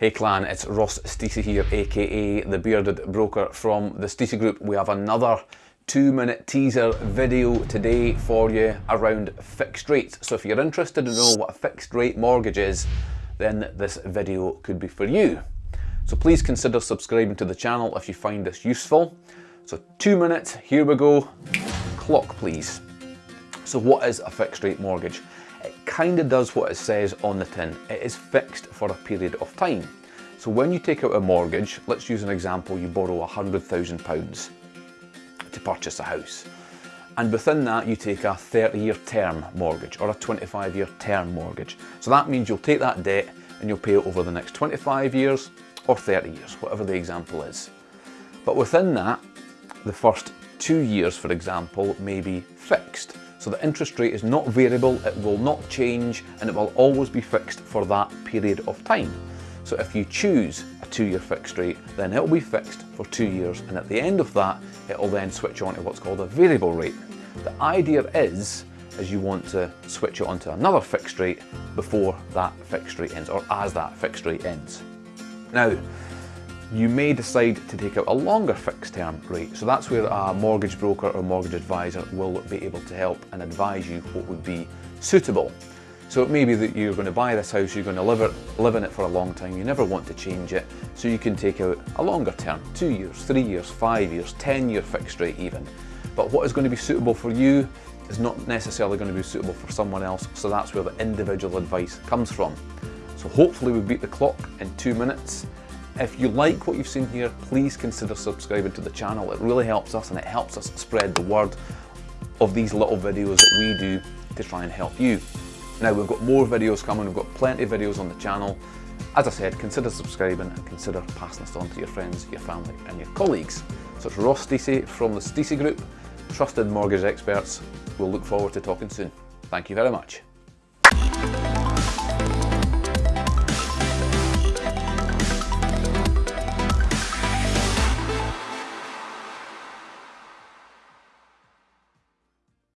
Hey clan, it's Ross Stacey here, aka the Bearded Broker from the Stacey Group. We have another two minute teaser video today for you around fixed rates. So if you're interested to know what a fixed rate mortgage is, then this video could be for you. So please consider subscribing to the channel if you find this useful. So two minutes, here we go. Clock please. So what is a fixed rate mortgage? Kind of does what it says on the tin. It is fixed for a period of time. So when you take out a mortgage, let's use an example, you borrow £100,000 to purchase a house. And within that, you take a 30 year term mortgage or a 25 year term mortgage. So that means you'll take that debt and you'll pay it over the next 25 years or 30 years, whatever the example is. But within that, the first two years, for example, may be fixed. So the interest rate is not variable, it will not change, and it will always be fixed for that period of time. So if you choose a two-year fixed rate, then it will be fixed for two years, and at the end of that, it will then switch on to what's called a variable rate. The idea is, is you want to switch it onto another fixed rate before that fixed rate ends, or as that fixed rate ends. Now, you may decide to take out a longer fixed term rate. So that's where a mortgage broker or mortgage advisor will be able to help and advise you what would be suitable. So it may be that you're going to buy this house, you're going to live, it, live in it for a long time, you never want to change it, so you can take out a longer term, two years, three years, five years, 10 year fixed rate even. But what is going to be suitable for you is not necessarily going to be suitable for someone else, so that's where the individual advice comes from. So hopefully we beat the clock in two minutes. If you like what you've seen here, please consider subscribing to the channel. It really helps us and it helps us spread the word of these little videos that we do to try and help you. Now we've got more videos coming, we've got plenty of videos on the channel. As I said, consider subscribing and consider passing this on to your friends, your family and your colleagues. So it's Ross Stacey from the Stacey Group, trusted mortgage experts. We'll look forward to talking soon. Thank you very much.